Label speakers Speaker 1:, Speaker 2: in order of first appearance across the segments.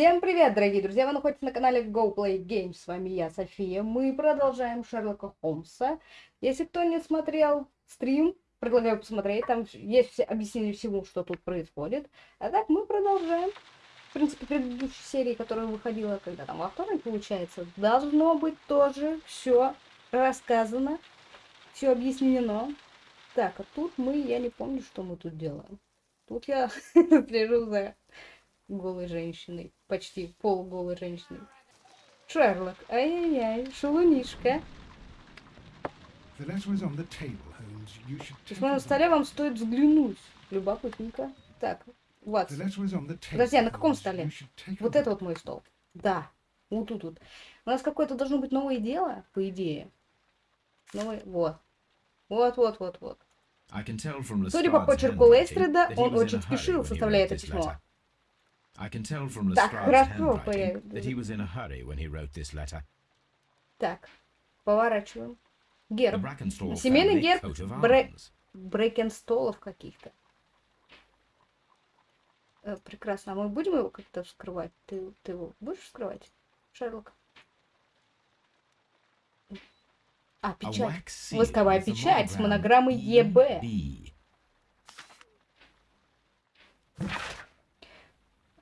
Speaker 1: Всем привет, дорогие друзья! Вы находитесь на канале Go Play Games. С вами я, София. Мы продолжаем Шерлока Холмса. Если кто не смотрел стрим, предлагаю посмотреть. Там есть все объяснение всему, что тут происходит. А так мы продолжаем. В принципе, предыдущей серии, которая выходила, когда там во вторник, получается, должно быть тоже все рассказано, все объяснено. Так, а тут мы, я не помню, что мы тут делаем. Тут я за голой женщиной. Почти полуголой женщиной. Шерлок, ай-яй-яй, шалунишка. Письмо на столе вам стоит взглянуть. Любопытненько. Так, вот. Подожди, а на каком столе? Вот это вот мой стол. Да, вот тут вот. У нас какое-то должно быть новое дело, по идее. Новое, вот. Вот, вот, вот, вот. Судя по почерку Лейстреда, он очень спешил, составляя это письмо. Так, хорошо, Так, поворачиваем. Герб. Семейный герб бре... Брекенстолов каких-то. Э, прекрасно. А мы будем его как-то вскрывать? Ты, ты его будешь вскрывать, Шерлок? А, печать. Восковая печать с монограммой ЕБ.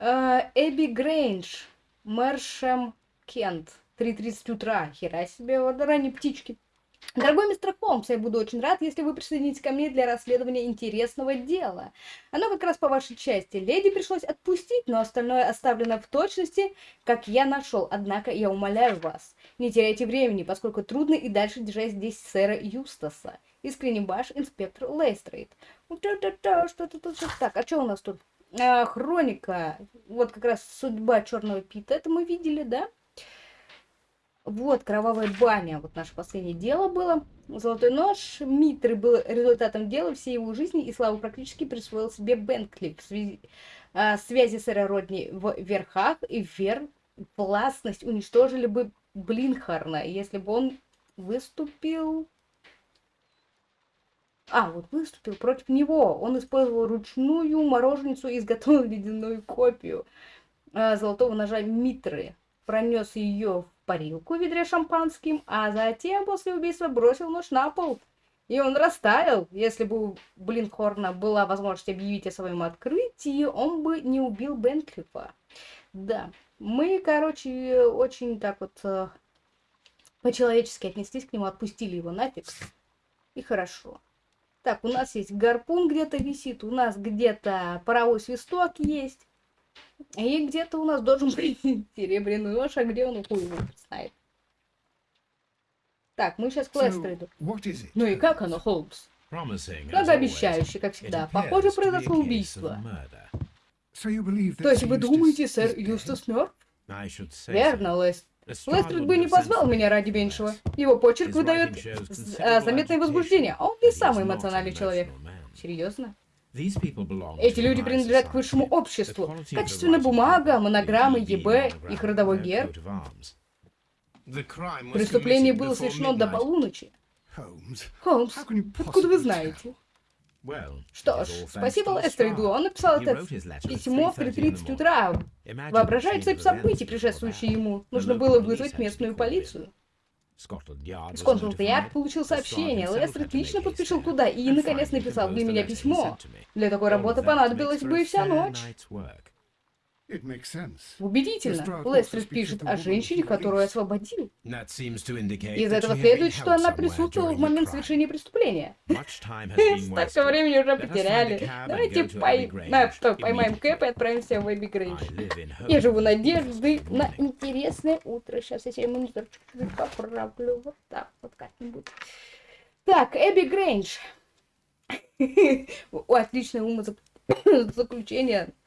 Speaker 1: Эбби Грейндж, Мэршем Кент. 3.30 утра. Хера себе, вот ранние птички. Дорогой мистер Холмс, я буду очень рад, если вы присоединитесь ко мне для расследования интересного дела. Оно как раз по вашей части. Леди пришлось отпустить, но остальное оставлено в точности, как я нашел. Однако я умоляю вас, не теряйте времени, поскольку трудно и дальше держать здесь сэра Юстаса. Искренне ваш инспектор Лейстрейд. Что-то тут... Так, а что у нас тут? А, хроника. Вот как раз судьба Черного Пита. Это мы видели, да? Вот, кровавая баня. Вот наше последнее дело было. Золотой нож Митры был результатом дела всей его жизни, и славу практически присвоил себе Бенкли в связи, а, связи сэра Родни в верхах и вер властность уничтожили бы Блинхарна, если бы он выступил а, вот выступил против него. Он использовал ручную мороженицу и изготовил ледяную копию э, золотого ножа Митры. Пронес ее в парилку в ведре шампанским, а затем после убийства бросил нож на пол. И он растаял. Если бы у Блинхорна была возможность объявить о своем открытии, он бы не убил Бенклифа. Да, мы, короче, очень так вот э, по-человечески отнеслись к нему, отпустили его нафиг. И хорошо. Так, у нас есть гарпун где-то висит, у нас где-то паровой свисток есть. И где-то у нас должен быть серебряный нож, а где он хуй его знает. Так, мы сейчас к Лестериду. Ну и как оно, Холмс? Многообещающе, как всегда. Похоже, произошло убийство. То есть вы думаете, сэр Юстас мертв? Верно, Лест. Лестрид бы не позвал меня ради меньшего. Его почерк выдает а, заметное возбуждение, а он не самый эмоциональный человек. Серьезно? Эти люди принадлежат к высшему обществу. Качественная бумага, монограммы, ЕБ, их родовой герб. Преступление было совершено до полуночи. Холмс, откуда вы знаете? Что ж, спасибо Лестериду, он написал это письмо в 3.30 утра. Воображает цепь событий, предшествующие ему. Нужно было вызвать местную полицию. Скотланд-Ярд получил сообщение, Лестрид лично подпишил туда и, наконец, написал для меня письмо. Для такой работы понадобилась бы вся ночь. Убедительно. Лестрид пишет о женщине, которую освободил. Из этого следует, что она присутствовала в момент совершения преступления. Столько времени уже потеряли. Давайте пой... На, что, поймаем Кэп и отправимся в Эбби Грейндж. Я живу надеждой на интересное утро. Сейчас я себе монитор чуть-чуть поправлю. Вот так вот как-нибудь. Так, Эбби Грейндж. Отличное умозаключение.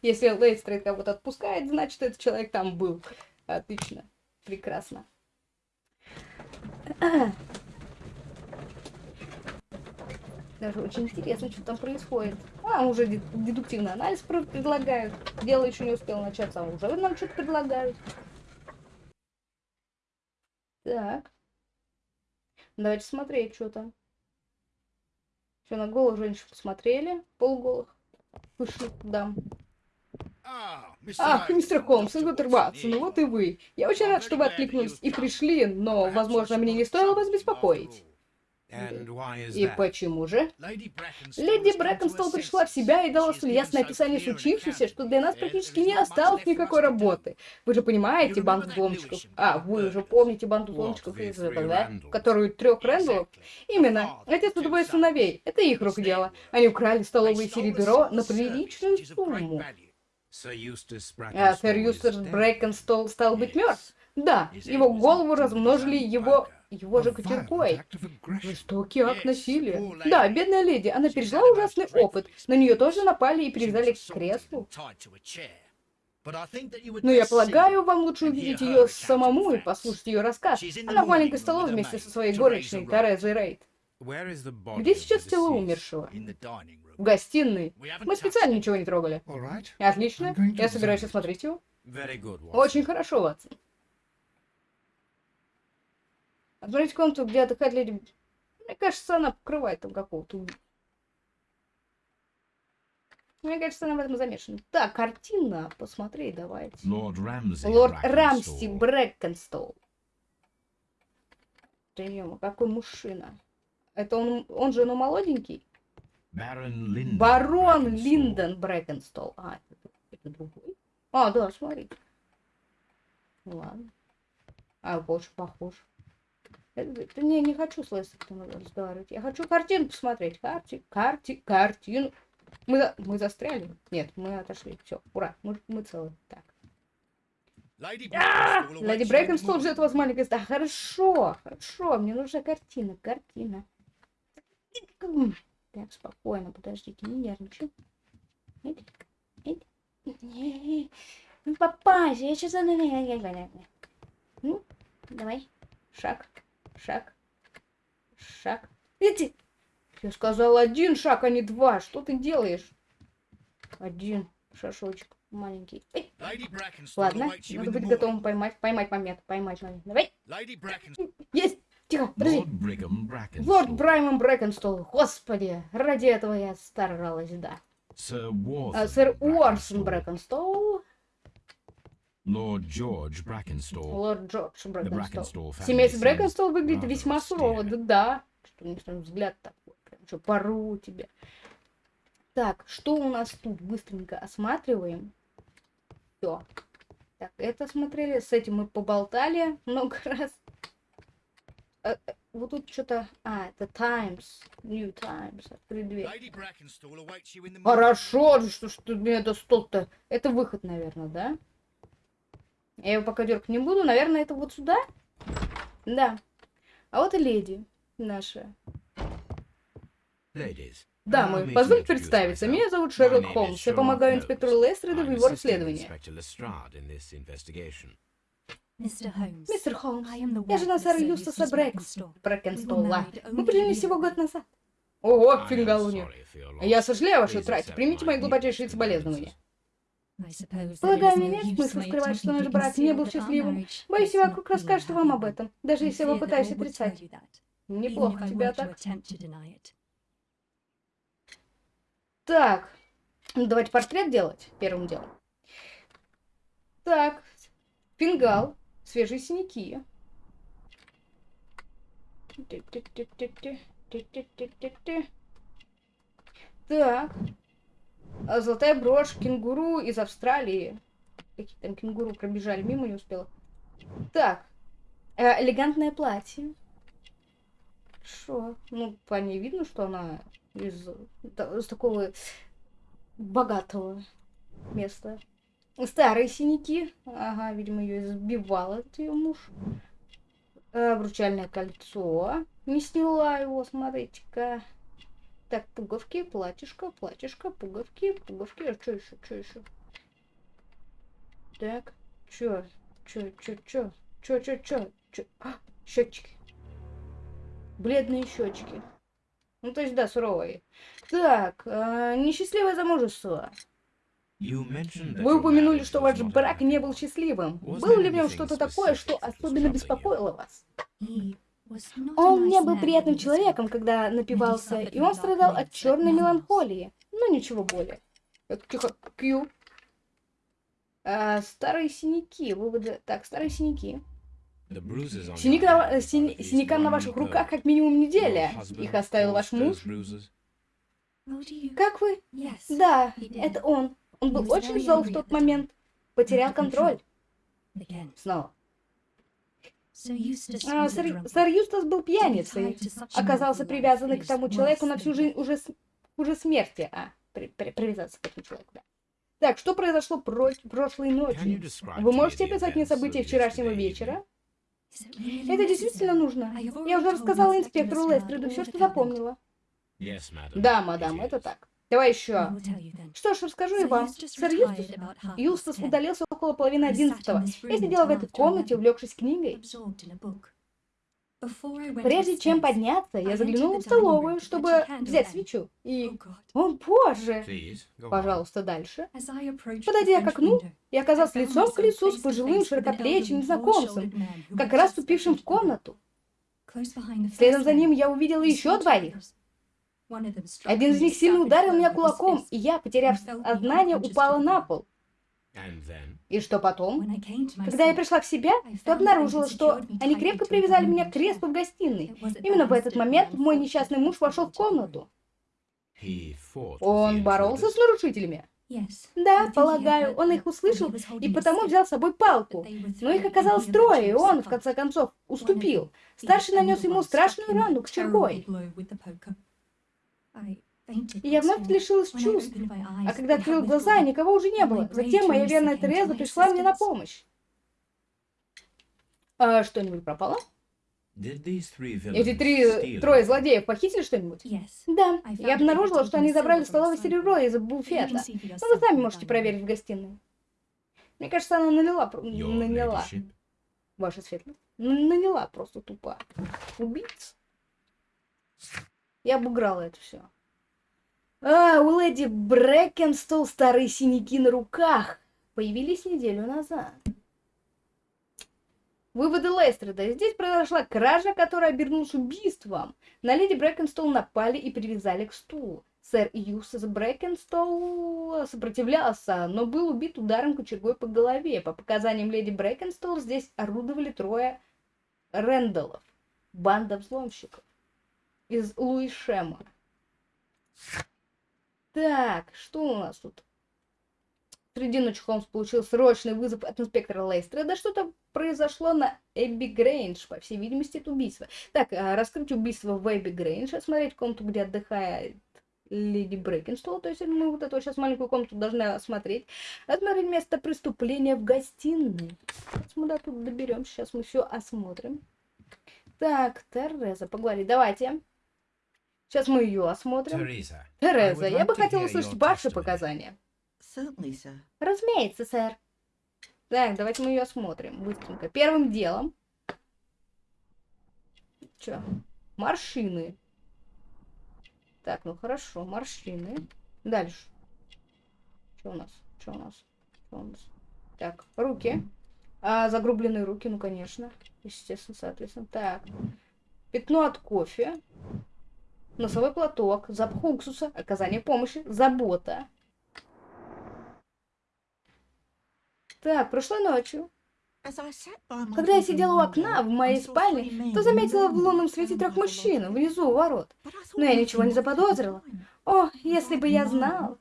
Speaker 1: Если Лейстрейд кого-то отпускает, значит, этот человек там был. Отлично. Прекрасно. Даже очень интересно, что там происходит. А, уже дедуктивный анализ предлагают. Дело еще не успело начаться, а уже нам что-то предлагают. Так. Давайте смотреть, что там. Что, на голову женщин посмотрели? Полголых. Пышных дам. Ах, мистер Холмс, Инвертер Ватсон, ну вот и вы. Я очень рад, что вы откликнулись и пришли, но, возможно, мне не стоило вас беспокоить. И почему же? Леди Брэкенстол пришла в себя и дала столь ясное описание случившегося, что для нас практически не осталось никакой работы. Вы же понимаете банду взломщиков? А, вы уже помните банду взломщиков из этого, да? Которую трех Рэндаллов? Именно. Отец и двое сыновей. Это их рук дело. Они украли столовое серебро на приличную сумму. А сэр Юстас Брэкенстол стал быть мертв? Да, его голову размножили его его же кочергой. Жестокий акт насилия. Да, бедная леди, она пережила ужасный опыт. На нее тоже напали и привязали к креслу. Но я полагаю, вам лучше увидеть ее самому и послушать ее рассказ. Она в маленькой столовой вместе со своей горничной Терезой Рейд. Где сейчас тело умершего? В гостиной. Мы специально ничего не трогали. Отлично. Я собираюсь осмотреть его. Очень хорошо, Ватсон. Отправить комнату, где отдыхает леди... Мне кажется, она покрывает там какого-то... Мне кажется, она в этом замешана. Так, картина. Посмотри, давайте.
Speaker 2: Лорд Рамси,
Speaker 1: Лорд Рамси Брэкенстол. Прием, какой мужчина. Это он, он же, ну, молоденький?
Speaker 2: Барон Линдон.
Speaker 1: Барон Брэкенстол. А, это, это другой? А, да, смотри. Ладно. А, больше похож. Это, не, не хочу с Лестером разговаривать. Я хочу картину посмотреть. Карти, карти, картину. Мы, мы застряли? Нет, мы отошли. Все, ура, мы, мы целы. Так. Леди Брейкенстол ждет вас маленькая да, Хорошо, хорошо, мне нужна картина, картина. Так, спокойно, подождите, не нервничай. Ну, попасть, я сейчас... Ну, давай, шаг шаг, шаг. Иди! Я сказал один шаг, а не два. Что ты делаешь? Один шашочек маленький. Эй. Ладно, надо быть готовым поймать, поймать момент, поймать момент. Давай. Есть! Тихо, подожди. Лорд Браймон Брэкенстол. Господи, ради этого я старалась, да. Сэр Уорсон Брэкенстол.
Speaker 2: Лорд Джордж Брэкенстол.
Speaker 1: Лорд Джордж Брэкенстол. Семейство Брэкенстол выглядит весьма сурово. Да, да. Что у них там взгляд такой. Прям что, пору тебя. Так, что у нас тут? Быстренько осматриваем. Все. Так, это смотрели. С этим мы поболтали много раз. А, вот тут что-то... А, это Times. New Times. Открыть дверь. Хорошо, что, что мне это стол-то. Это выход, наверное, да? Я его пока дергать не буду. Наверное, это вот сюда? Да. А вот и леди наша. Дамы, позвольте представиться. Меня зовут Шерлок Холмс. Я помогаю инспектору Лестреду в его расследовании. Мистер Холмс, я жена сэра Юстаса Брэкенстола. Мы принялись всего год назад. Ого, фингалуни. Я сожалею о вашей утрате. Примите мои глубочайшие соболезнования. Полагаю, мне нет смысла скрывать, что наш брак не был счастливым. Боюсь, я вокруг расскажет вам об этом, даже если я попытаюсь отрицать. Неплохо тебя так. Так, давайте портрет делать первым делом. Так, фингал, свежие синяки. Так, а, золотая брошь, кенгуру из Австралии. Какие там кенгуру пробежали, мимо не успела. Так, э, элегантное платье. Что? Ну, по ней видно, что она из, из такого богатого места. Старые синяки. Ага, видимо, ее избивал этот ее муж. Э, обручальное кольцо. Не сняла его, смотрите-ка. Так, пуговки, платьишко, платьишко, пуговки, пуговки. А что еще, что еще? Так, чё, чё, чё, чё, чё, чё, чё, чё? А, щечки. Бледные щечки. Ну, то есть, да, суровые. Так, э, несчастливое замужество. Вы упомянули, что ваш брак не был счастливым. Было ли в нем что-то такое, что особенно беспокоило вас? Он не был приятным человеком, когда напивался, и он страдал от черной меланхолии. Но ничего более. Тихо, Кью. А, старые синяки. Выводы. Так, старые синяки. Синяк на,
Speaker 2: least
Speaker 1: синякам на ваших
Speaker 2: week
Speaker 1: руках как минимум неделя. Их оставил ваш муж. Как вы? Да, это он. Он был очень зол в тот момент. Потерял контроль. Снова. А, сэр, сэр Юстас был пьяницей. Оказался привязанный к тому человеку на всю жизнь уже, уже смерти. А, при- при- привязаться к этому человеку, да. Так, что произошло про- прошлой ночью? Вы можете описать мне события вчерашнего вечера? Это действительно нужно. Я уже рассказала инспектору
Speaker 3: all
Speaker 1: все, что запомнила. Да, мадам, это так. Давай еще. Что ж, расскажу и
Speaker 3: So
Speaker 1: вам. Сэр Юстас, Юстас удалился около половины одиннадцатого. Я сидела в этой комнате,
Speaker 3: 11,
Speaker 1: увлекшись книгой. Прежде чем подняться, я заглянула в столовую, чтобы взять свечу.
Speaker 3: Oh,
Speaker 1: И, о боже, пожалуйста, дальше. Подойдя к окну, я оказалась
Speaker 3: found
Speaker 1: лицом к лицу с пожилым широкоплечим незнакомцем, как раз вступившим в комнату. Следом за ним я увидела еще двоих. Один из них сильно ударил меня кулаком, и я, потеряв сознание, упала на пол. И что потом? Когда я пришла в себя, то обнаружила, что они крепко привязали меня к креслу в гостиной. Именно в этот момент мой несчастный муж вошел в комнату. Он боролся с нарушителями. Да, полагаю, он их услышал и потому взял с собой палку. Но их оказалось трое, и он, в конце концов, уступил. Старший нанес ему страшную рану
Speaker 3: terrible
Speaker 1: кочергой. И я вновь лишилась чувств. А когда открыл глаза, никого уже не было. Затем моя верная Тереза пришла мне на помощь. А, что-нибудь пропало? Эти три, трое злодеев похитили что-нибудь? Да, я обнаружила, что они забрали столовое серебро из буфета.
Speaker 3: for
Speaker 1: Ну, вы сами можете проверить в гостиной. Мне кажется, она наняла,
Speaker 2: ladyship?
Speaker 1: ваша светлость. Наняла просто тупо. Убийца. Я обыграла это все. А, у леди Брэкенстол старые синяки на руках появились неделю назад. Выводы Лестреда. Здесь произошла кража, которая обернулась убийством. На леди Брэкенстол напали и привязали к стулу. Сэр Юстас Брэкенстол сопротивлялся, но был убит ударом кочергой по голове. По показаниям леди Брэкенстол, здесь орудовали трое Рэндаллов. Банда взломщиков. Из Луишема. Так, что у нас тут? Среди ночи Холмс получил срочный вызов от инспектора Лейстера. Да что-то произошло на Эбби Грейндж. По всей видимости, это убийство. Так, а, раскрыть убийство в Эбби Грейндж, осмотреть комнату, где отдыхает леди Брейкенстол. То есть мы вот эту сейчас маленькую комнату должны осмотреть. Осмотреть место преступления в гостиной. Сейчас мы тут доберемся. Сейчас мы все осмотрим. Так, Тереза, поговорить. Давайте. Сейчас мы ее осмотрим. Тереза,
Speaker 2: would
Speaker 1: я бы хотела услышать ваши показания. Разумеется, сэр. Так, давайте мы ее осмотрим быстренько. Первым делом. Чё? Морщины. Так, ну хорошо, морщины. Дальше. Что у нас? Что у нас? Что у нас? Так, руки. А, загрубленные руки, ну конечно. Естественно, соответственно. Так. Пятно от кофе. Носовой платок. Запах уксуса. Оказание помощи. Забота. Так, прошлой ночью, когда я сидела у окна в моей спальне, то заметила в лунном свете трех мужчин внизу у ворот. Но я ничего не заподозрила. О, если бы я знала.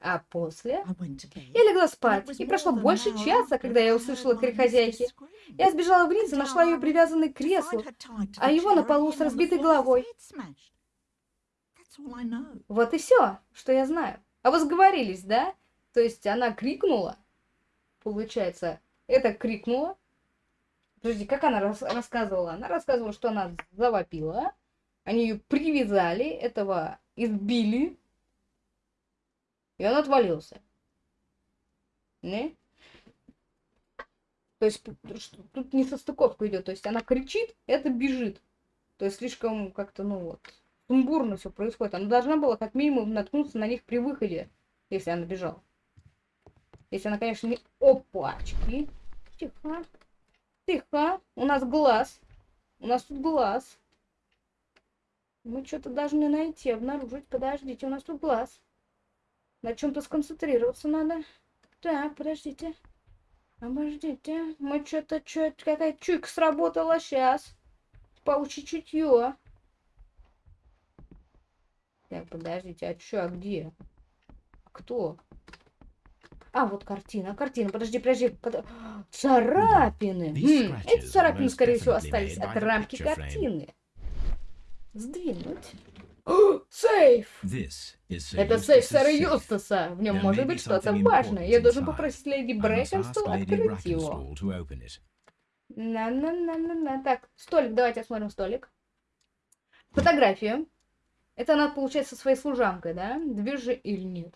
Speaker 1: А после
Speaker 4: Я
Speaker 1: я легла спать, и прошло больше часа, когда я услышала крик хозяйки. Я сбежала вниз и нашла ее привязанной к креслу, а его на полу с разбитой головой. Вот и все, что я знаю. А вы сговорились, да? То есть она крикнула, получается, это крикнула. Подожди, как она рас- рассказывала? Она рассказывала, что она завопила, они ее привязали, этого избили, и он отвалился. Не? То есть тут не состыковка идет, то есть она кричит, это бежит. То есть слишком как-то, ну вот, сумбурно все происходит. Она должна была как минимум наткнуться на них при выходе, если она бежала. Если она, конечно, не... Опачки. Тихо. Тихо. У нас глаз. У нас тут глаз. Мы что-то должны найти, обнаружить. Подождите, у нас тут глаз. На чем-то сконцентрироваться надо. Так, подождите. Обождите. Мы что-то, что какая чуйка сработала сейчас. Паучье чутье. Так, подождите, а чё, а где? А Кто? А, вот картина, картина. Подожди, подожди. под- Царапины. Хм, эти царапины, скорее всего, остались от рамки картины. Сдвинуть. Сейф! Это сейф сэра. Юстаса. В нем может быть что-то важное. Я должен попросить леди Брэкенстол открыть его. На-на-на-на-на. Так, столик, давайте осмотрим столик. Фотографию. Это она, получается, со своей служанкой, да? Движи или нет?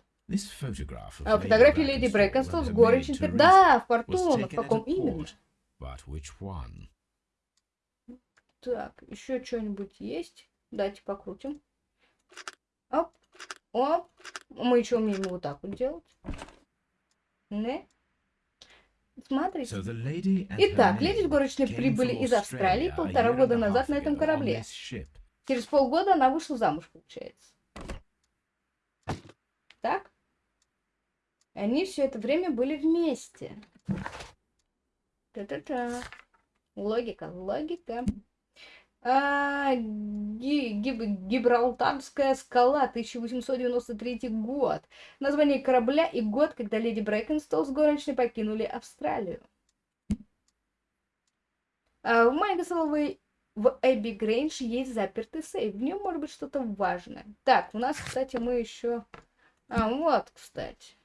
Speaker 1: А, фотография леди Брэкенстол с.
Speaker 2: Teresa
Speaker 1: Да, в
Speaker 2: was
Speaker 1: Фортуна. В каком именно? Так, еще что-нибудь есть? Давайте покрутим. Оп, оп. Мы еще умеем вот так вот делать. Не. Смотрите. Итак, леди
Speaker 2: maid
Speaker 1: горочной прибыли из Австралии полтора года назад на этом корабле. Через полгода она вышла замуж, получается. Так? И Они все это время были вместе. Та-та-та. Логика, логика. А, Ги- Гиб- Гибралтарская скала, 1893 год. Название корабля и год, когда леди Брэкенстол с горничной покинули Австралию. А в маленькой столовой в Эбби Грейндж есть запертый сейф. В нем может быть что-то важное. Так, у нас, кстати, мы еще... А, вот, кстати.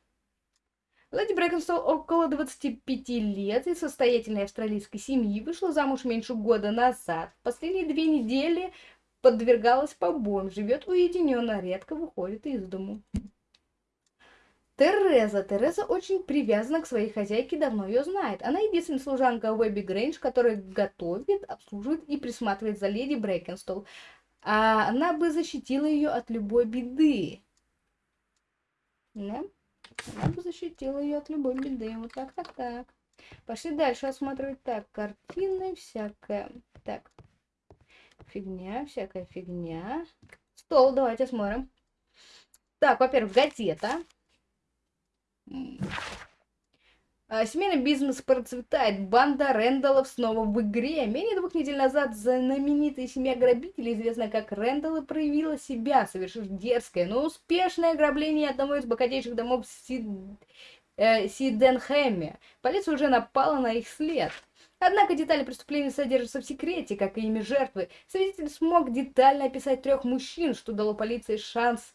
Speaker 1: Леди Брэкенстол около 25 лет из состоятельной австралийской семьи вышла замуж меньше года назад. Последние две недели подвергалась побоям, живет уединенно, редко выходит из дому. Тереза. Тереза очень привязана к своей хозяйке, давно ее знает. Она единственная служанка в Эбби Грейндж, которая готовит, обслуживает и присматривает за леди Брэкенстол. А она бы защитила ее от любой беды. Да? Она бы защитила ее от любой беды. Вот так, так, так. Пошли дальше осматривать. Так, картины, всякая. Так. Фигня, всякая фигня. Стол, давайте осмотрим. Так, во-первых, газета. А, Семейный бизнес процветает. Банда Рэндаллов снова в игре. Менее двух недель назад знаменитая семья грабителей, известная как Рэндаллы, проявила себя, совершив дерзкое, но успешное ограбление одного из богатейших домов Сид... э, Сиденхэме. Полиция уже напала на их след. Однако детали преступления содержатся в секрете, как и имя жертвы. Свидетель смог детально описать трех мужчин, что дало полиции шанс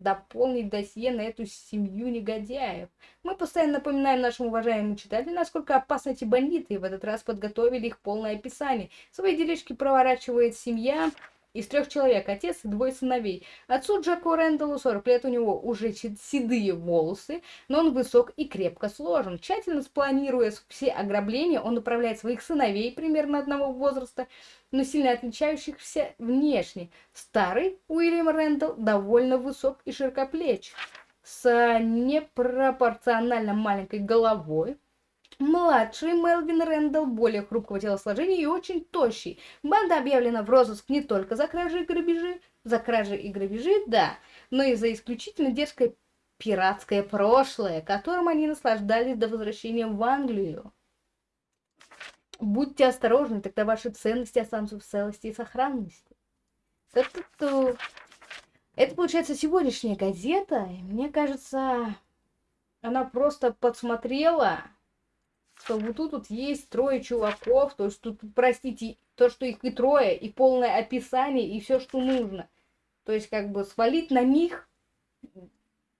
Speaker 1: дополнить досье на эту семью негодяев. Мы постоянно напоминаем нашим уважаемым читателям, насколько опасны эти бандиты, и в этот раз подготовили их полное описание. Свои делишки проворачивает семья из трех человек, отец и двое сыновей. Отцу Джеку Рэндаллу 40 лет, у него уже седые волосы, но он высок и крепко сложен. Тщательно спланируя все ограбления, он управляет своих сыновей примерно одного возраста, но сильно отличающихся внешне. Старый Уильям Рэндалл довольно высок и широкоплеч, с непропорционально маленькой головой. Младший Мелвин Рэндалл более хрупкого телосложения и очень тощий. Банда объявлена в розыск не только за кражи и грабежи, за кражи и грабежи, да, но и за исключительно дерзкое пиратское прошлое, которым они наслаждались до возвращения в Англию. Будьте осторожны, тогда ваши ценности останутся в целости и сохранности. Ту-ту-ту. Это, получается, сегодняшняя газета. и мне кажется, она просто подсмотрела, что вот тут вот есть трое чуваков, то есть тут, простите, то, что их и трое, и полное описание, и все, что нужно. То есть, как бы свалить на них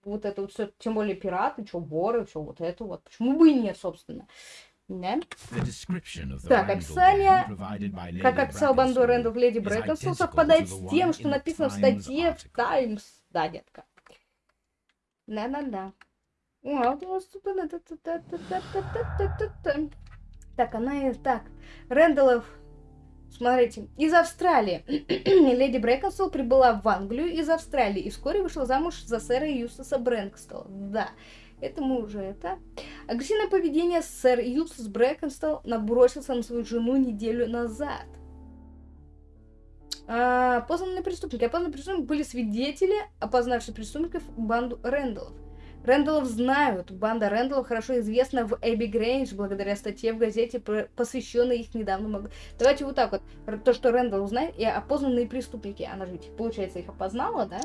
Speaker 1: вот это вот все, тем более пираты, что воры, все вот это вот. Почему бы и нет, собственно. Да? Так, описание, Как описал банду Рэндалл Леди
Speaker 2: identical
Speaker 1: совпадает с тем, что написано в
Speaker 2: Times
Speaker 1: статье в. Таймс. Да, детка. Да-да-да. А. Так, она и так. Рэндаллов, смотрите, из Австралии. Леди Брэкенстол прибыла в Англию из Австралии и вскоре вышла замуж за сэра Юстаса Брэнкстола. Да, это мы уже это. Агрессивное поведение сэр Юстас Брэкенстол набросился на свою жену неделю назад. А, Опознанные преступники. Опознанные преступники были свидетели, опознавшие преступников банду Рэндаллов. Рэндаллов знают. Банда Рэндаллов хорошо известна в Эбби Грейндж благодаря статье в газете, посвященной их недавнему... г- Давайте вот так вот. То, что Рэндалл знает, и опознанные преступники. Она же получается, их опознала, да?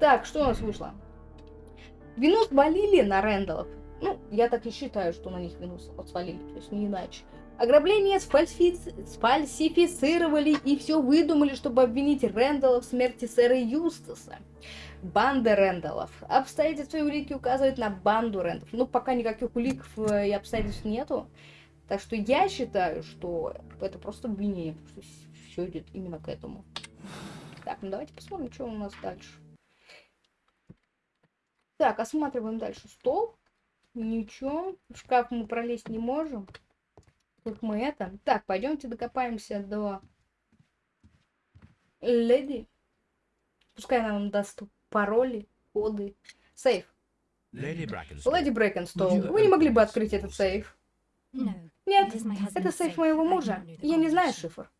Speaker 1: Так, что у нас вышло? Вину свалили на Рэндаллов. Ну, я так и считаю, что на них вину свалили, то есть не иначе. Ограбление сфальсифи- сфальсифицировали и все выдумали, чтобы обвинить Рэндалла в смерти сэра Юстаса. Банда Рэндаллов. Обстоятельства и улики указывают на банду Рэндаллов. Ну, пока никаких улик э, и обстоятельств нету. Так что я считаю, что это просто обвинение, все идет именно к этому. Так, ну давайте посмотрим, что у нас дальше. Так, осматриваем дальше стол. Ничего. В шкаф мы пролезть не можем. Тут мы это. Так, пойдемте докопаемся до леди. Пускай она нам даст пароли, коды. Сейф. Леди Брэкенстол, вы не могли бы открыть этот сейф? Нет, это сейф моего мужа. Я не знаю шифр.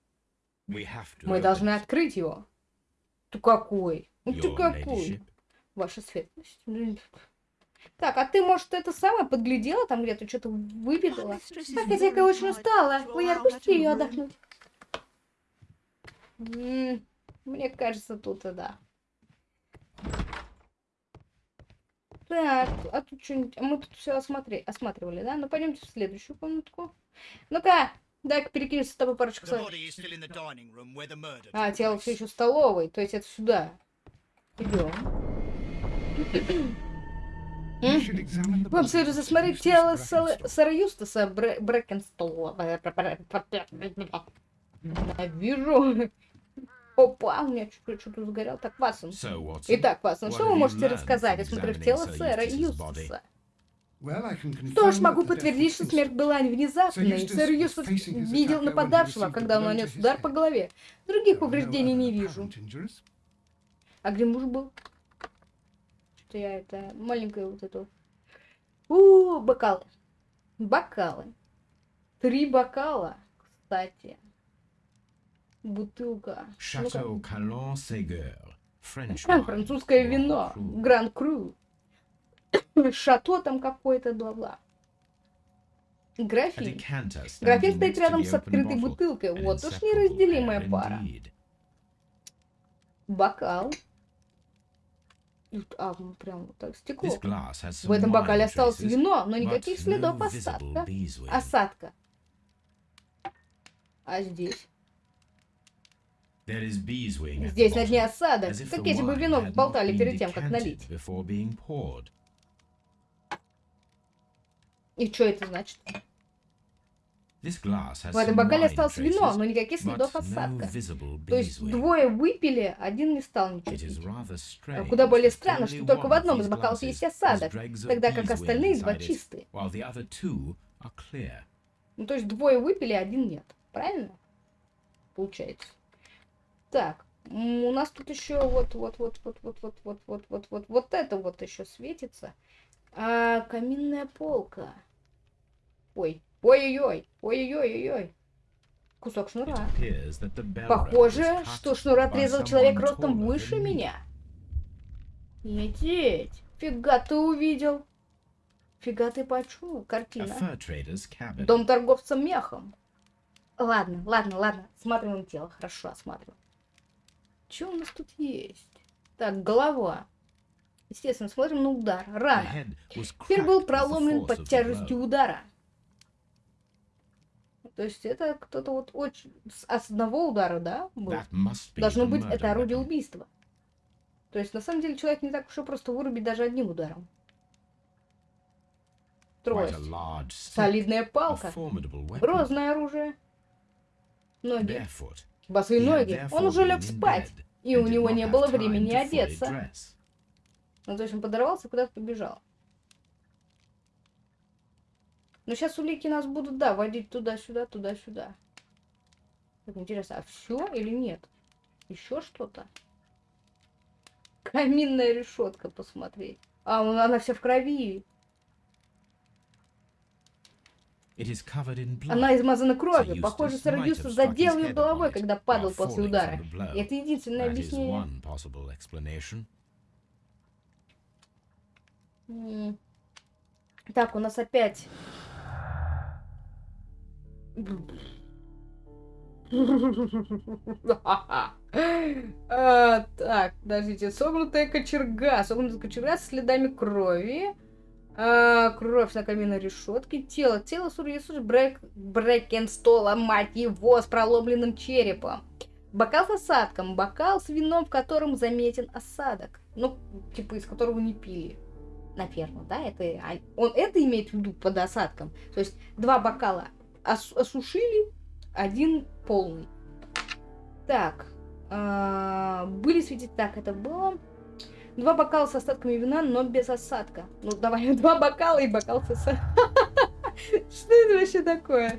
Speaker 1: Мы должны открыть его. Ты какой? Ну ты какой? Ваша светлость. Так, а ты, может, это самое подглядела там где-то, что-то выведала? А хозяйка очень устала. Вы отпусти ее отдохнуть. Мне кажется, тут и да. Так, а тут что-нибудь... а Мы тут все осмотри... осматривали, да? Ну, пойдемте в следующую комнатку. Ну-ка, дай-ка перекинемся с тобой парочку слов. А, тело все еще в столовой, то есть это сюда. Идем. Вам следует засмотреть тело сэра Юстаса Бр- Брэкенстола. Вижу. Опа, у меня что-то загорел. Так, Ватсон. Итак, Ватсон, что вы можете рассказать, осмотрев тело сэра? Юстаса?
Speaker 5: Что
Speaker 1: Что ж, могу подтвердить, что смерть была внезапной. Сэр Юстас видел нападавшего, когда он нанес удар по голове. Других повреждений не вижу. А где муж был? что я это маленькую вот эту... У, -у, -у бокалы. Бокалы. Три бокала, кстати. Бутылка.
Speaker 2: Шато
Speaker 1: Калон
Speaker 2: Сегер.
Speaker 1: Французское вино. Гранд Кру. Шато там какое-то, бла-бла. Графин. Графин стоит рядом с открытой бутылкой. Вот уж неразделимая пара. Бокал. А, ну прям так, стекло. В этом бокале осталось вино, но никаких следов осадка. Осадка. А здесь? Здесь на дне осадок, как если бы вино болтали перед тем, как налить. И что это значит? В этом бокале осталось вино, но никаких следов осадка. То есть двое выпили, один не стал ничего пить. А Куда более странно, что только в одном из бокалов есть осадок, тогда как остальные два чистые. Ну, то есть двое выпили, а один нет. Правильно? Получается. Так, у нас тут еще вот, вот, вот, вот, вот, вот, вот, вот, вот, вот, вот это вот еще светится. А, каминная полка. Ой, ой-ой-ой, ой-ой-ой-ой. Кусок шнура. Похоже, что шнур отрезал человек ростом
Speaker 2: taller
Speaker 1: выше меня. Лететь. Фига ты увидел. Фига ты почуял. Картина. Дом торговца мехом. Ладно, ладно, ладно. Осматриваем тело. Хорошо, осматриваем. Что у нас тут есть? Так, голова. Естественно, смотрим на удар. Рана. Теперь был проломлен под тяжестью удара. То есть это кто-то вот очень... С одного удара, да? был? Должно быть, это орудие убийства. То есть, на самом деле, человек не так уж и просто вырубить даже одним ударом. Трость. Солидная палка. Грозное оружие. Ноги. Босые ноги. Он уже лег спать. И у него не было времени одеться. Ну, то есть он подорвался и куда-то побежал. Но сейчас улики нас будут, да, водить туда-сюда, туда-сюда. Так, интересно, а все или нет? Еще что-то? Каминная решетка, посмотреть. А, ну, она вся в крови. Она измазана кровью. Похоже, сэр Юстас задел ее головой, когда падал после удара. И это единственное объяснение. Так, у нас опять... А, Так, подождите. Согнутая кочерга. Согнутая кочерга с следами крови. А, Кровь на каменной решетке. Тело. Тело Сурьесуш Брэк... Брэкенстола, мать его, с проломленным черепом. Бокал с осадком. Бокал с вином, в котором заметен осадок. Ну, типа, из которого не пили. Наверное, да? Это, а, он это имеет в виду под осадком. То есть два бокала ос- осушили, один полный. Так. а, были свидетели... Так, это было... Два бокала с остатками вина, но без осадка. Ну, давай, два бокала и бокал с осадком. Что это вообще такое?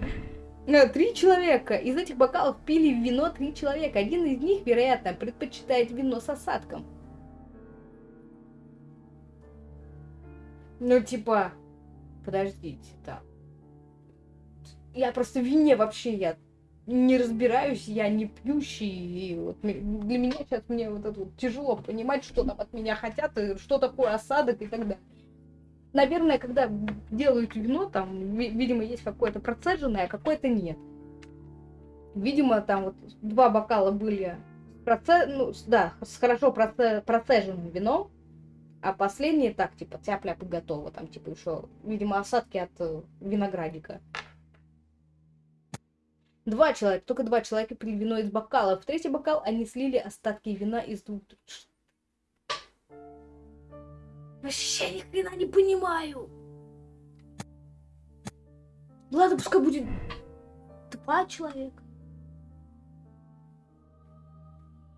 Speaker 1: Э, Три человека. Из этих бокалов пили вино три человека. Один из них, вероятно, предпочитает вино с осадком. Ну, типа, подождите, так. Я просто в вине вообще я не разбираюсь, я не пьющий, и вот для меня сейчас мне вот это вот тяжело понимать, что там от меня хотят, и что такое осадок и так далее. Наверное, когда делают вино, там, ви- видимо, есть какое-то процеженное, а какое-то нет. Видимо, там вот два бокала были проце... ну, да, с хорошо проце... процеженным вином, а последние так, типа, тяп-ляп и готово. Там, типа, еще, видимо, осадки от э, виноградика. Два человека, только два человека пили вино из бокала. В третий бокал они слили остатки вина из двух. Вообще ни хрена не понимаю. Ладно, пускай будет два человека.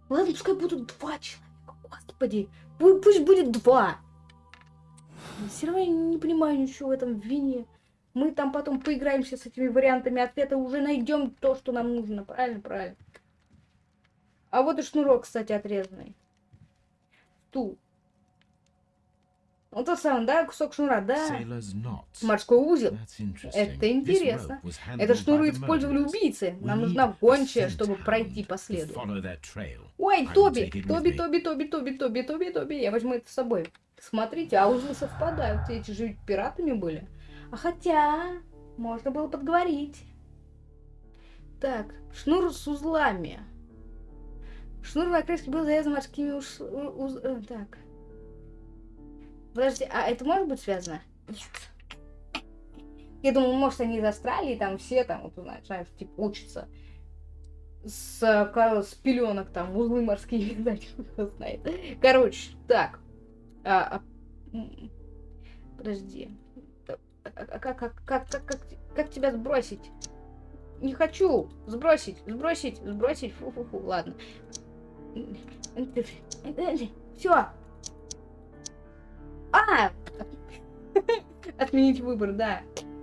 Speaker 1: Ладно, пускай будут два человека. Господи, пу- пусть будет два. Все равно я не понимаю ничего в этом вине. Мы там потом поиграемся с этими вариантами ответа, уже найдем то, что нам нужно. Правильно, правильно. А вот и шнурок, кстати, отрезанный. Стул. Вот тот самый, да, кусок шнура, да. Морской узел. Это интересно. Это шнуры использовали убийцы. Нам нужна гончая, чтобы пройти по следу. Ой, Тоби, Тоби. Тоби, Тоби, Тоби, Тоби, Тоби, Тоби. Я возьму это с собой. Смотрите, а узлы совпадают. Эти же пиратами были. А хотя, можно было подговорить. Так, шнур с узлами. Шнур на крышке был завязан морскими уж... у- уз- э, Так. Подожди, а это может быть связано? Нет. Я думаю, может, они из Австралии, там все там, вот, знаешь, знаешь, типа, учатся с, с пеленок там, узлы морские, кто знает. Короче, так. А, а, подожди. А- а как, как, как, как, как, как тебя сбросить? Не хочу сбросить, сбросить, сбросить. Фу-фу-фу, ладно. Все. А! Отменить выбор, да.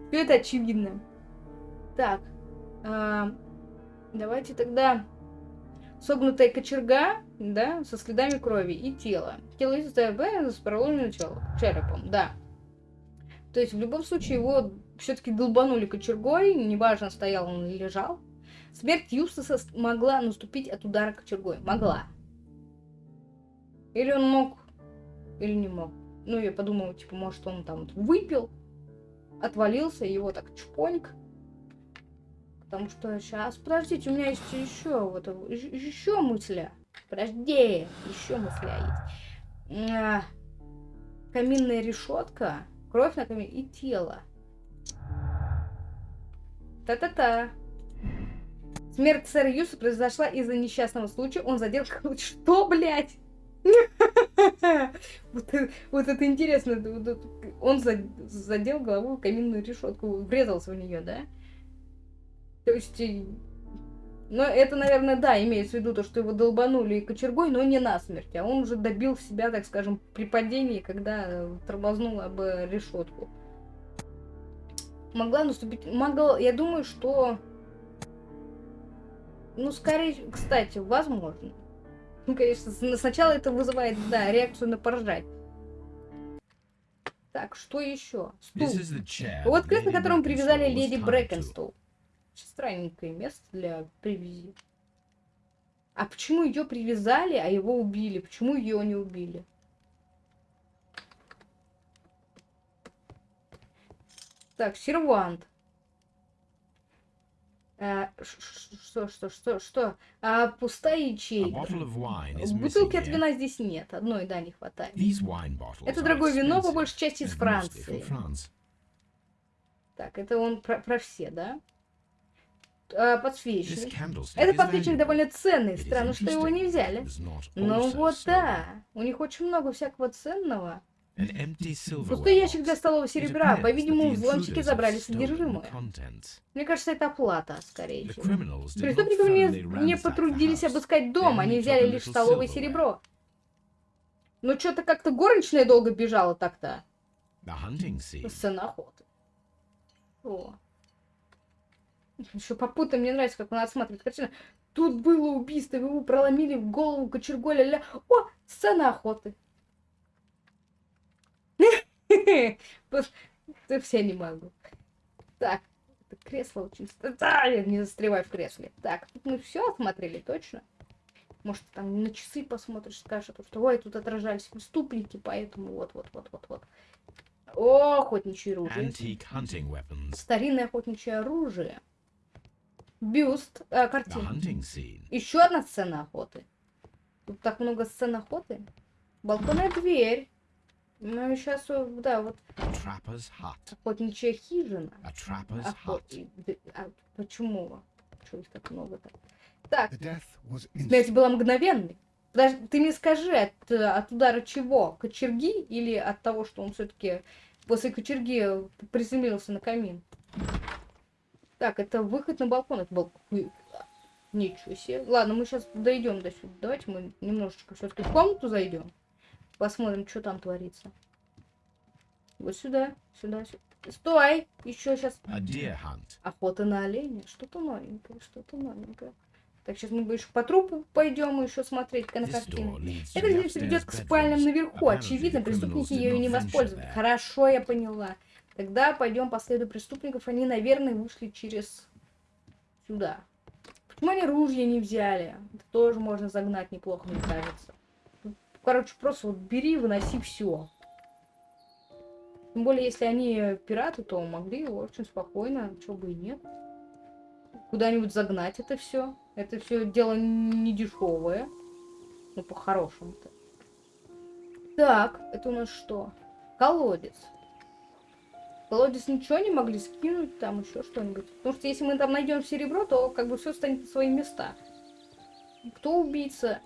Speaker 1: Все это очевидно. Так. а, давайте тогда согнутая кочерга, да, со следами крови и тело. Тело из с проломленным черепом, да. То есть в любом случае его все-таки долбанули кочергой, неважно, стоял он или лежал. Смерть Юстаса могла наступить от удара кочергой. Могла. Или он мог, или не мог. Ну, я подумала, типа, может, он там выпил, отвалился, его так чпоньк. Потому что сейчас, подождите, у меня есть еще вот еще мысля. Подожди, еще мысля есть. А, Каминная решетка, кровь на камине и тело. Та-та-та. Смерть сэра Юса произошла из-за несчастного случая. Он задел... Что, блядь? Вот это, вот это интересно. Он за- задел головой каминную решетку, врезался в нее, да? То есть... Ну, это, наверное, да, имеется в виду то, что его долбанули кочергой, но не насмерть. А он уже добил себя, так скажем, при падении, когда э, тормознул об решетку. Могла наступить... Могла... Я думаю, что... Ну, скорее... Кстати, возможно. Ну, конечно, сначала это вызывает, да, реакцию на поржать. Так, что еще? Стул. Вот
Speaker 2: that
Speaker 1: кресло,
Speaker 2: Lady
Speaker 1: к которому привязали леди. Брэкенстол. Странненькое место для привязи. А почему ее привязали, а его убили? Почему ее не убили? Так, сервант. А, ш- что, что, что, что? А, пустая ячейка. Бутылки от вина здесь нет. Одной, да, не хватает. Это дорогое вино, по большей части из Франции. Так, это он про, про все, да?
Speaker 2: This
Speaker 1: подсвечник.
Speaker 2: candlestick
Speaker 1: Это
Speaker 2: is
Speaker 1: подсвечник довольно ценный. Странно, что его не взяли. Ну вот да. У них очень много всякого ценного. Пустой ящик для столового серебра. По-видимому, взломщики забрали содержимое. Мне кажется, это оплата, скорее всего. Преступники не, не потрудились обыскать дом, они взяли лишь столовое серебро. Ну, что-то как-то горничная долго бежала так-то. Сцена охоты. О. Еще попутно мне нравится, как он осматривает картину. Тут было убийство, его проломили в голову кочергой ля-ля. О, сцена охоты. Да все не могу. Так, это кресло очень... Да, я не застреваю в кресле. Так, тут мы все осмотрели, точно? Может, там на часы посмотришь, скажешь, то, что ой, тут отражались преступники, поэтому вот-вот-вот-вот-вот. О, охотничье оружие. Старинное охотничье оружие. Бюст, э, картина. Еще одна сцена охоты. Тут так много сцен охоты. Балконная дверь. Ну, сейчас, да, вот охотничья хижина. Охот- а почему? Чего их так много-то? Так, смерть была мгновенной. Подожди, ты мне скажи, от, э, от удара чего? Кочерги или от того, что он все-таки после кочерги приземлился на камин? Так, это выход на балкон. Это был... Ой, Ничего себе. Ладно, мы сейчас дойдем до сюда. Давайте мы немножечко все-таки в комнату зайдем. Посмотрим, что там творится. Вот сюда, сюда, сюда. Стой! Еще сейчас
Speaker 2: hunt.
Speaker 1: Охота на оленя. Что-то новенькое, что-то новенькое. Так, сейчас мы еще по трупу пойдем еще смотреть Эта
Speaker 2: the
Speaker 1: дверь ведет к спальням наверху. Очевидно, преступники ею
Speaker 2: not
Speaker 1: не воспользовались.
Speaker 2: there.
Speaker 1: Хорошо, я поняла. Тогда пойдем по следу преступников. Они, наверное, вышли через сюда. Почему они ружья не взяли? Это тоже можно загнать неплохо, мне кажется. Ну, Короче, просто вот бери, выноси все. Тем более, если они пираты, то могли очень спокойно, чего бы и нет. Куда-нибудь загнать это все. Это все дело не дешевое. Ну, по-хорошему-то. Так, это у нас что? Колодец. Колодец ничего не могли скинуть, там еще что-нибудь. Потому что если мы там найдем серебро, то как бы все станет на свои места. Кто убийца?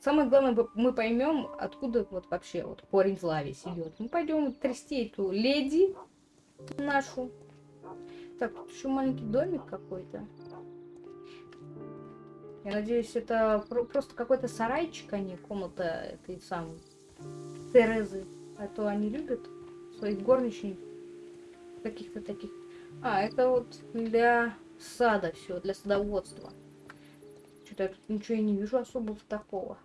Speaker 1: Самое главное, мы поймем, откуда вот вообще вот корень зла весь идет. Мы пойдем трясти эту леди нашу. Так, тут еще маленький домик какой-то. Я надеюсь, это про- просто какой-то сарайчик, а не комната этой самой Терезы. А то они любят своих горничных каких-то таких. А, это вот для сада все, для садоводства. Что-то я тут ничего и не вижу особого такого.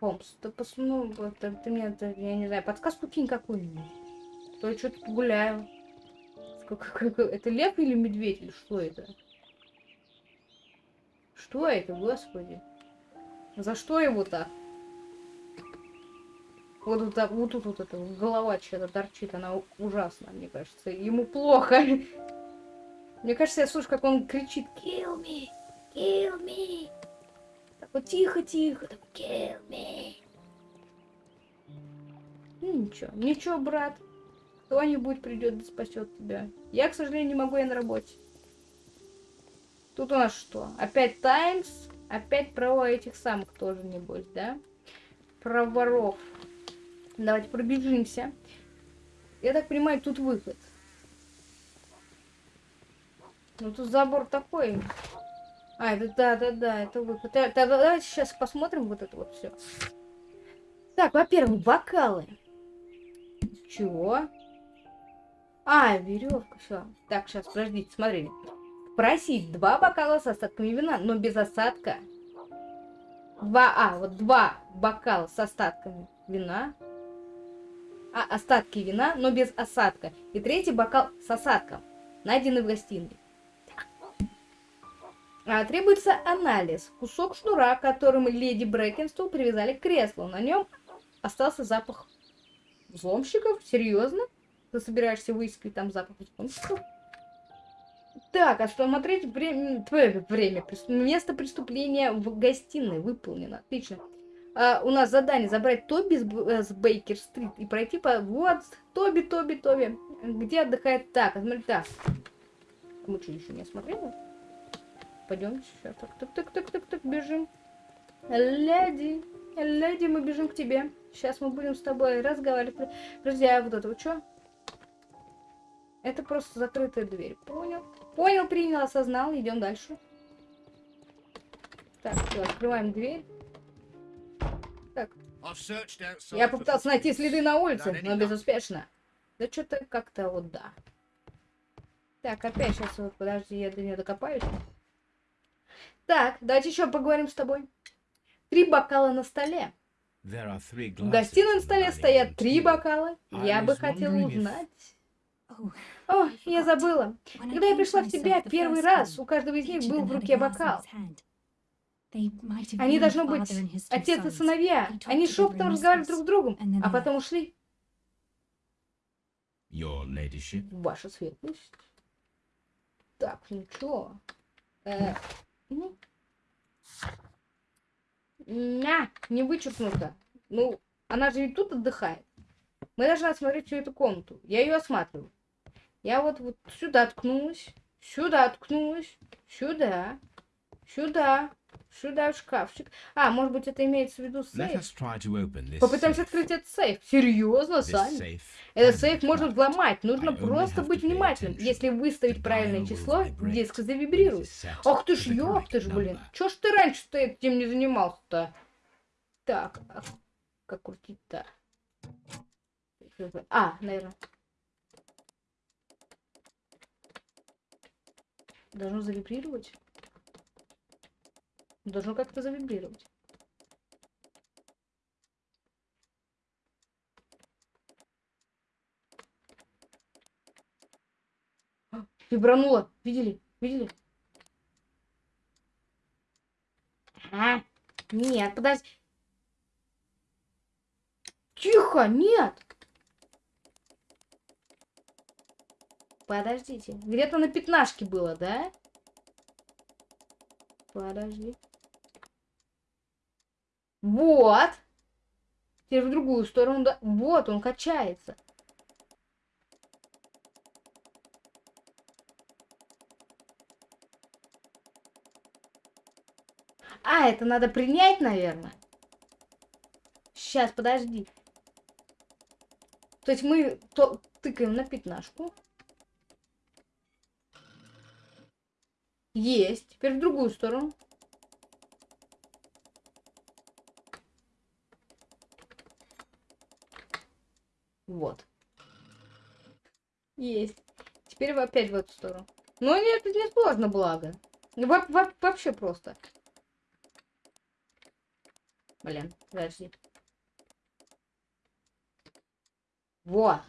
Speaker 1: Холмс, ты, пос... ну, это, ты мне, это, я не знаю, подсказку кинь какую-нибудь. То я что-то гуляю. Это лев или медведь, или что это? Что это, господи? За что его так? Вот, вот, вот тут вот эта голова что-то торчит, она ужасна, мне кажется. Ему плохо. Мне кажется, я слышу, как он кричит «Kill me! Kill me!» Так вот тихо-тихо, так «Kill me!» Ну ничего, ничего, брат. Кто-нибудь придет и спасет тебя. Я, к сожалению, не могу, я на работе. Тут у нас что? Опять Таймс? Опять про этих самых тоже, небось, да? Про воров. Давайте пробежимся. Я так понимаю, тут выход. Ну тут забор такой. А, это да, да, да, это выход. Да, да, давайте сейчас посмотрим вот это вот все. Так, во-первых, бокалы. Чего? А, веревка, все. Так, сейчас, подождите, смотрите. Просить два бокала с остатками вина, но без осадка. Два, а, вот два бокала с остатками вина. А, остатки вина, но без осадка. И третий бокал с осадком, найденный в гостиной. А, требуется анализ. Кусок шнура, которым леди Брэкенстол привязали к креслу. На нем остался запах взломщиков. Серьезно? ты собираешься выискивать там запах знакомства. Так, осмотреть время, время, место преступления в гостиной выполнено. Отлично. А, у нас задание забрать Тоби с, э, с Бейкер-стрит и пройти по... Вот, Тоби, Тоби, Тоби. Где отдыхает так? Смотри, так. Мы что, еще не осмотрели? Пойдем сейчас. Так, так, так, так, так, так, бежим. Леди, леди, мы бежим к тебе. Сейчас мы будем с тобой разговаривать. А вот это вот что? Это просто закрытая дверь. Понял. Понял, принял, осознал. Идем дальше. Так, все, открываем дверь. Я попытался найти следы на улице, но безуспешно. Да что-то как-то вот да. Так, опять сейчас вот, подожди, я до нее докопаюсь. Так, давайте еще поговорим с тобой. Три бокала на столе. В гостиной на столе стоят три бокала. Я бы хотела узнать.
Speaker 3: Oh,
Speaker 1: О, я забыла. Когда я пришла в
Speaker 3: the
Speaker 1: первый раз, у каждого из них был в руке бокал. Они должно
Speaker 3: the
Speaker 1: быть отец и сыновья. Они
Speaker 3: in
Speaker 1: разговаривали друг с другом, а потом ушли. Ваша светлость. Так, ну чё? Э, ну. На, не вычеркнуто. Ну, она же ведь тут отдыхает. Мы должны осмотреть всю эту комнату. Я ее осматриваю. Я вот, вот сюда ткнулась, сюда ткнулась, сюда, сюда, сюда в шкафчик. А, может быть, это имеется в виду сейф? Попытаемся открыть этот сейф. Серьезно,
Speaker 2: safe
Speaker 1: Этот сейф можно взломать. Нужно просто быть внимательным. Если выставить правильное число, диск завибрирует. Ах ты ж, ёб ты ж, блин. Чё ж ты раньше-то этим не занимался-то? Так, а как крутить-то? А, наверное. Должно завибрировать? Должно как-то завибрировать. Вибрануло. Видели? Видели? А, нет, подожди. Тихо, нет. Подождите. Где-то на пятнашке было, да? Подожди. Вот. Теперь в другую сторону, да. Вот, он качается. А, это надо принять, наверное. Сейчас, подожди. То есть мы то тыкаем на пятнашку. Есть. Теперь в другую сторону. Вот. Есть. Теперь опять в эту сторону. Ну нет, это не сложно, благо. Во- во- вообще просто. Блин, подожди. Вот.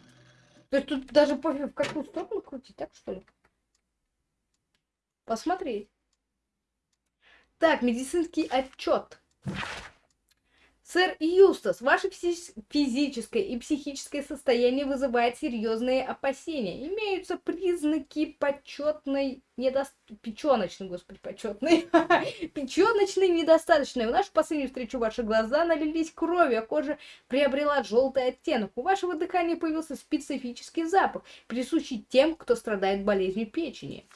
Speaker 1: То есть тут даже пофиг в какую сторону крутить, так что ли? Посмотреть. Так, медицинский отчет. Сэр Юстас, ваше физи- физическое и психическое состояние вызывает серьезные опасения. Имеются признаки почетной недост... печеночной, господи, почетной, печеночной недостаточной. В нашу последнюю встречу ваши глаза налились кровью, а кожа приобрела желтый оттенок. У вашего дыхания появился специфический запах, присущий тем, кто страдает болезнью печени.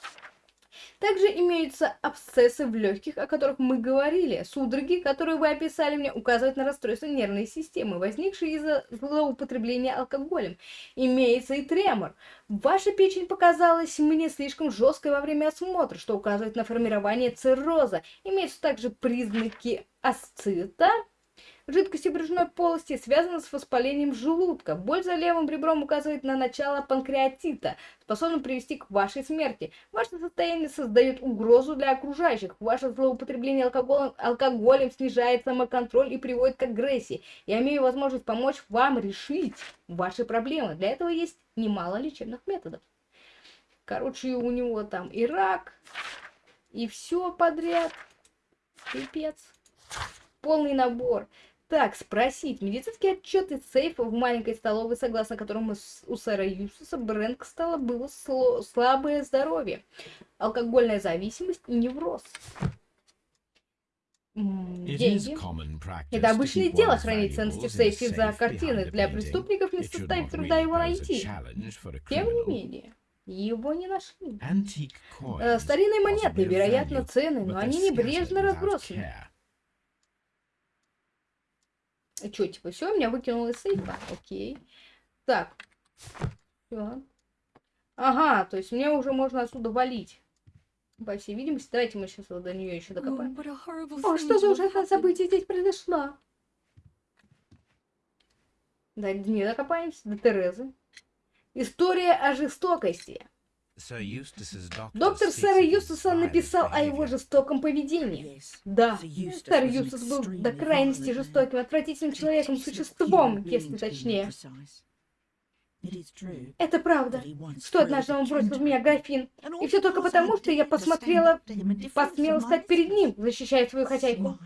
Speaker 1: Также имеются абсцессы в легких, о которых мы говорили. Судороги, которые вы описали мне, указывают на расстройство нервной системы, возникшие из-за злоупотребления алкоголем. Имеется и тремор. Ваша печень показалась мне слишком жесткой во время осмотра, что указывает на формирование цирроза. Имеются также признаки асцита, жидкости брюшной полости связана с воспалением желудка. Боль за левым ребром указывает на начало панкреатита, способным привести к вашей смерти. Ваше состояние создает угрозу для окружающих. Ваше злоупотребление алкоголем, алкоголем снижает самоконтроль и приводит к агрессии. Я имею возможность помочь вам решить ваши проблемы. Для этого есть немало лечебных методов. Короче, у него там и рак, и все подряд. Пипец. Полный набор. Так, спросить. Медицинские отчеты сейфа в маленькой столовой, согласно которому у сэра Юстуса Брэнкстала было сло- слабое здоровье, алкогольная зависимость и невроз. Деньги. Это обычное дело хранить ценности в сейфе за картины. Для преступников не составит труда его найти. Тем не менее, его не нашли. Э, Старинные монеты, вероятно,
Speaker 2: but
Speaker 1: но они небрежно разбросаны.
Speaker 2: Care.
Speaker 1: Чё, типа, все, меня выкинуло из сейфа? Окей. Так. Всё. Ага, то есть мне уже можно отсюда валить. По всей видимости, давайте мы сейчас до нее еще докопаем. О, что за ужасное событие здесь произошло? Да, не докопаемся до Терезы. История о жестокости. Доктор сэра
Speaker 2: violent
Speaker 1: написал о его жестоком поведении. Да, сэр Юстус был до крайности жестоким, отвратительным человеком, существом, если точнее. Это правда. Что однажды он бросил в меня графин. И все только потому, что я посмотрела, посмела стать перед ним, защищая свою хозяйку.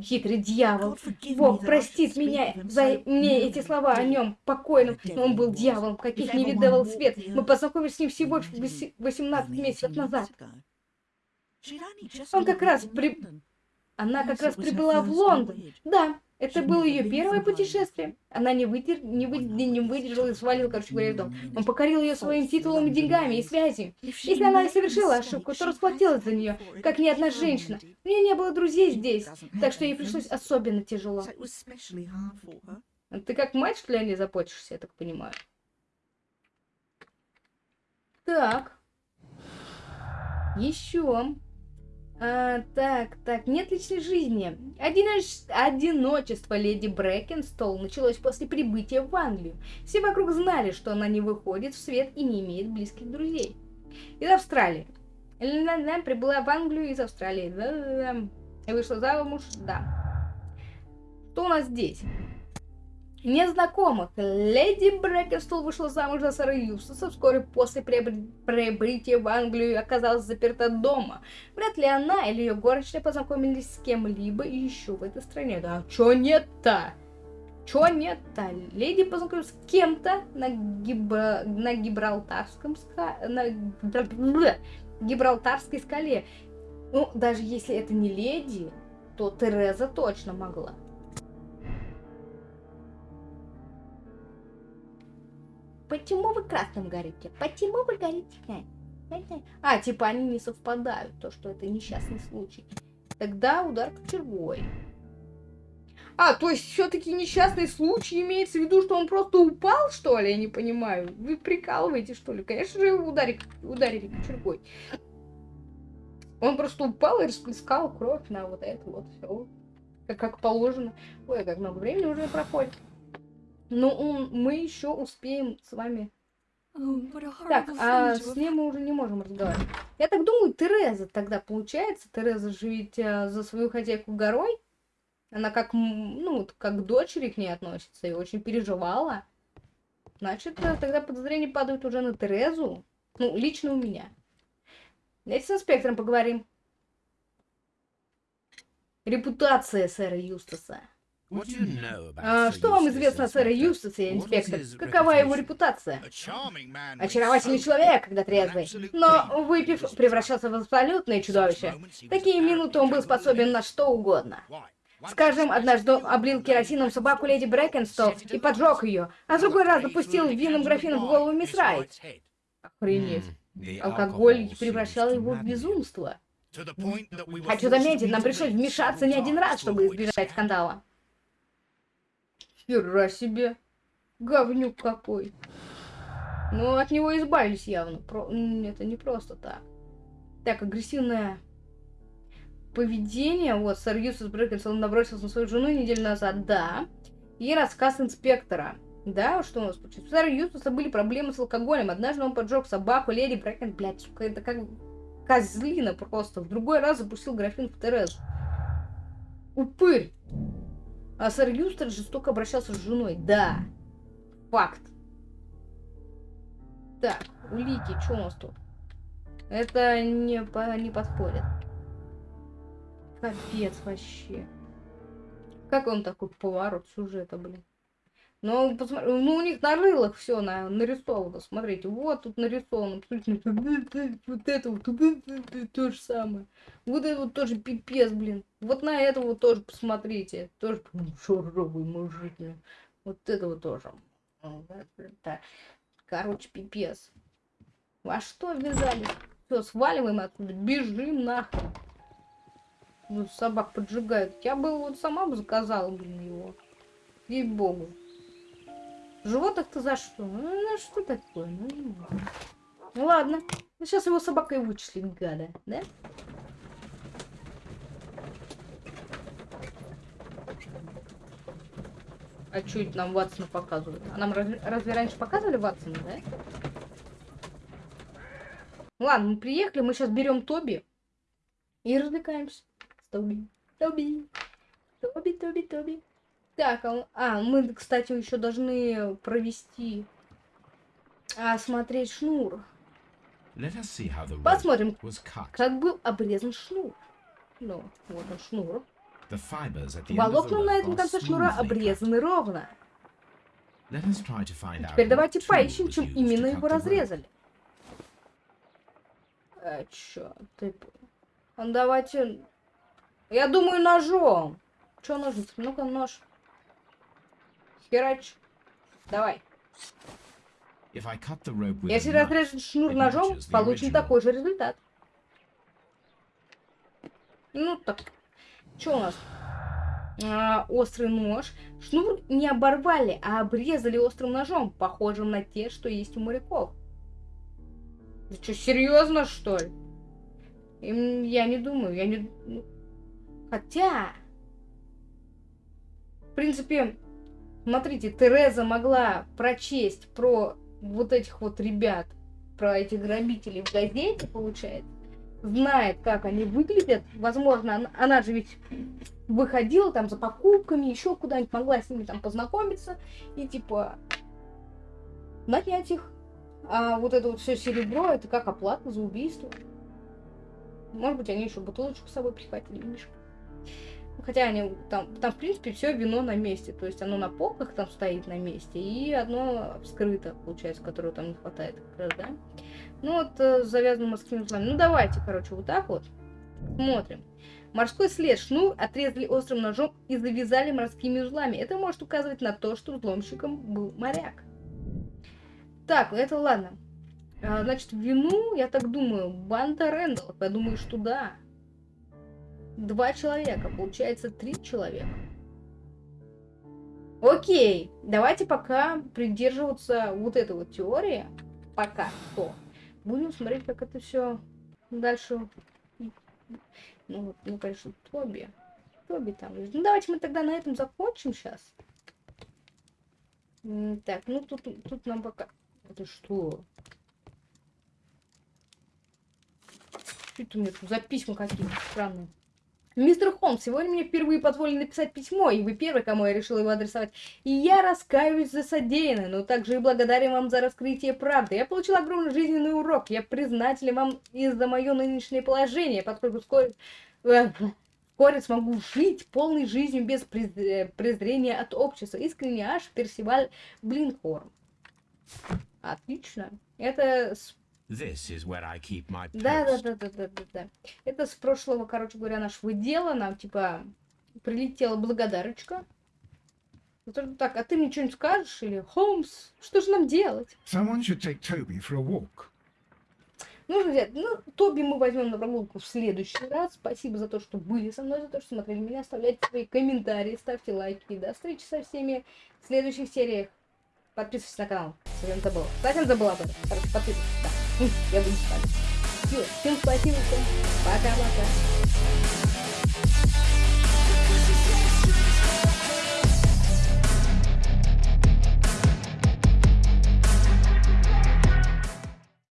Speaker 1: Хитрый дьявол. Бог простит меня за мне эти слова о нем, покойном, но он был дьяволом, каких не видывал свет. Мы познакомились с ним всего вось- 18 месяцев назад. Он как раз при... Она как раз прибыла в Лондон. Да, это было ее первое путешествие. Она не, выдер... не, вы... не выдержала и свалила, короче говоря, в дом. Он покорил ее своим титулом и деньгами, и связью. Если она и совершила ошибку, то расплатилась за нее, как ни одна женщина. У нее не было друзей здесь, так что ей пришлось особенно тяжело. Ты как мать, что ли, о ней заботишься, я так понимаю? Так. Еще. А, так, так, нет личной жизни. Одиноч- Одиночество леди Брэкенстол началось после прибытия в Англию. Все вокруг знали, что она не выходит в свет и не имеет близких друзей. Из Австралии. Ля-ля-ля, Прибыла в Англию из Австралии. Да-да-да. И вышла замуж, да. Что у нас здесь? Незнакомых. Леди Брэкенстол вышла замуж за сэра Юстаса вскоре после прибытия в Англию и оказалась заперта дома. Вряд ли она или ее горничная познакомились с кем-либо еще в этой стране. Да чё нет-то? Чё нет-то? Леди познакомилась с кем-то на, Гиб- на Гибралтарском ска... на Гибралтарской скале. Ну, даже если это не леди, то Тереза точно могла. Почему вы красным горите? Почему вы горите? А, типа они не совпадают, то, что это несчастный случай. Тогда удар кочергой. А, то есть все-таки несчастный случай имеется в виду, что он просто упал, что ли? Я не понимаю. Вы прикалываете, что ли? Конечно же, его ударили, ударили кочергой. Он просто упал и расплескал кровь на вот это вот все. Как, как положено. Ой, как много времени уже проходит. Ну, мы еще успеем с вами так, а с ней мы уже не можем разговаривать. Я так думаю, Тереза тогда получается. Тереза же ведь а, за свою хозяйку горой. Она как, ну, вот как к дочери к ней относится и очень переживала. Значит, э, тогда подозрения падают уже на Терезу. Ну, лично у меня. Давайте с инспектором поговорим. Репутация сэра Юстаса. А, что вам известно о сэре? Юстасе, инспектор? Какова его репутация? Очаровательный человек, когда трезвый. Но, выпив, превращался в абсолютное чудовище. Такие минуты он был способен на что угодно. Скажем, однажды облил керосином собаку леди Брэкенстол и поджег ее, а в другой раз запустил винным графином в голову мисс Райт. Охренеть. Алкоголь превращал его в безумство. Хочу заметить, нам пришлось вмешаться не один раз, чтобы избежать скандала. Хера себе. Говнюк какой. Ну, от него избавились явно. Про- Это не просто так. Так, агрессивное поведение. Вот, сэр Юстас Брэкенс, он набросился на свою жену неделю назад. Да. И рассказ инспектора. Да, что у нас получилось? У сэра Юстаса были проблемы с алкоголем. Однажды он поджег собаку, леди Брэкен, блядь, сука, это как козлина просто. В другой раз запустил графин в Терезу. Упырь. А сэр Юстас жестоко обращался с женой. Да. Факт. Так, улики, что у нас тут? Это не, по- не подходит. Капец вообще. Как он такой поворот сюжета, блин? Ну, посмотри, ну у них на рылах все на, нарисовано. Смотрите, вот тут нарисовано. Посмотрите, вот это вот то же самое. Вот это вот тоже пипец, блин. Вот на это вот тоже посмотрите. Тоже шуровый мужик. Вот это вот тоже. Короче, пипец. Во что ввязались? Все, сваливаем отсюда, бежим нахрен. Ну, собак поджигают. Я бы вот сама бы заказала, блин, его. Ей-богу. Животных-то за что? Ну, ну, что такое? Ну, не могу. Ну, ладно. Ну, сейчас его собакой вычислим, гада, да? А что это нам Ватсона показывают? А нам разве, разве раньше показывали Ватсона, да? Ладно, мы приехали, мы сейчас берем Тоби и развлекаемся. С Тоби. Тоби. Тоби, Тоби, Тоби. Так, а, а, мы, кстати, еще должны провести, осмотреть шнур.
Speaker 2: The rope
Speaker 1: Посмотрим, как был обрезан шнур. Ну, вот он шнур. Волокна на этом конце шнура обрезаны ровно. Теперь давайте поищем, чем именно его разрезали. А чё ты... Ну, давайте... Я думаю, ножом. Чё ножницы? Ну-ка, нож. Херач. Давай. Если разрезать шнур ножом, получим такой же результат. Ну так, что у нас? А, острый нож. Шнур не оборвали, а обрезали острым ножом, похожим на те, что есть у моряков. Ты что, серьезно, что ли? Им- Я не думаю, я не... ну, Хотя... В принципе, смотрите, Тереза могла прочесть про вот этих вот ребят, про этих грабителей в газете, получается, знает, как они выглядят. Возможно, она, она же ведь выходила там за покупками, еще куда-нибудь могла с ними там познакомиться и типа нанять их. А вот это вот все серебро, это как оплата за убийство. Может быть, они еще бутылочку с собой прихватили, видишь? Хотя они там, там, в принципе, все вино на месте. То есть оно на полках там стоит на месте, и одно вскрыто, получается, которого там не хватает как раз, да? Ну вот э, с завязанным морскими узлами. Ну давайте, короче, вот так вот. Смотрим. Морской след шнур отрезали острым ножом и завязали морскими узлами. Это может указывать на то, что взломщиком был моряк. Так, это ладно. А, значит, вину, я так думаю, банда Рэндаллов. Я думаю, что да. Два человека, получается три человека. Окей, давайте пока придерживаться вот этой вот теории. Пока что. Будем смотреть, как это все дальше. Ну, ну, конечно, Тоби. Тоби там. Ну, давайте мы тогда на этом закончим сейчас. Так, ну тут, тут нам пока... Это что? Что это у меня тут за письма какие-то странные? Мистер Холмс, сегодня мне впервые позволили написать письмо, и вы первый, кому я решила его адресовать. И я раскаиваюсь за содеянное, но также и благодарен вам за раскрытие правды. Я получил огромный жизненный урок. Я признателен вам и за мое нынешнее положение, поскольку вскоре, э, вскоре смогу жить полной жизнью без э, презрения от общества. Искренне аж Персиваль Блинхорн. Отлично. Это
Speaker 2: This is where I keep my
Speaker 1: да, да, да, да, да, да, да. Это с прошлого, короче говоря, нашего дела. Нам, типа, прилетела благодарочка. Вот так, а ты мне что-нибудь скажешь? Или, Холмс, что же нам делать?
Speaker 5: Someone should take Toby for a walk.
Speaker 1: Нужно взять, ну, Тоби мы возьмем на прогулку в следующий раз. Спасибо за то, что были со мной, за то, что смотрели меня. Оставляйте свои комментарии, ставьте лайки. До встречи со всеми в следующих сериях. Подписывайтесь на канал, совсем забыла. Совсем забыла об этом. Подписывайтесь, да. Я буду с вами. Всё, Всем спасибо, всем пока-пока.